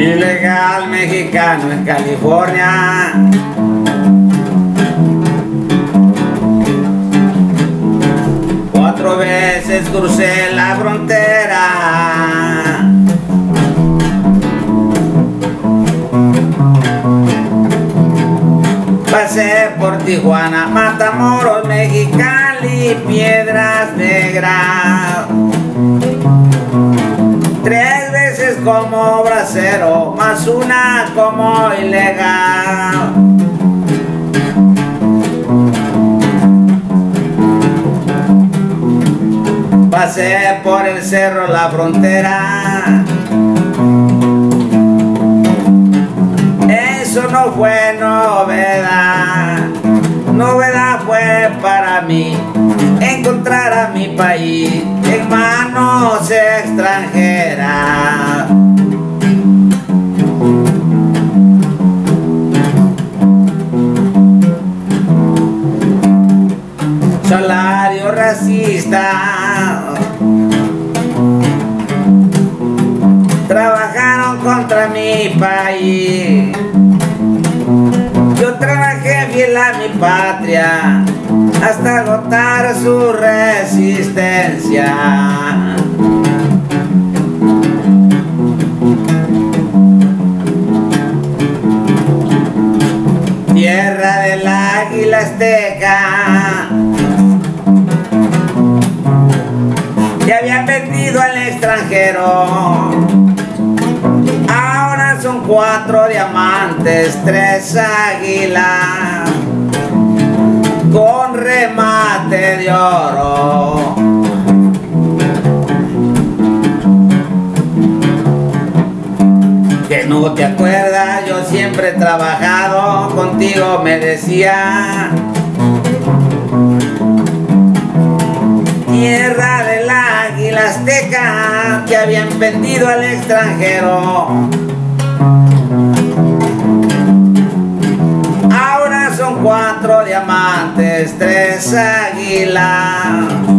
Ilegal mexicano en California. Cuatro veces crucé la frontera. Pasé por Tijuana, Matamoros, Mexicali, como bracero, más una como ilegal. Pasé por el cerro, la frontera. Eso no fue novedad. Novedad fue para mí encontrar a mi país en manos extranjeras. Salario racista. Trabajaron contra mi país. Yo trabajé fiel a mi patria hasta agotar su resistencia. Tierra del águila azteca. Ahora son cuatro diamantes, tres águilas con remate de oro. Que no te acuerdas, yo siempre he trabajado contigo, me decía. Tierra del águila azteca habían vendido al extranjero. Ahora son cuatro diamantes, tres águilas.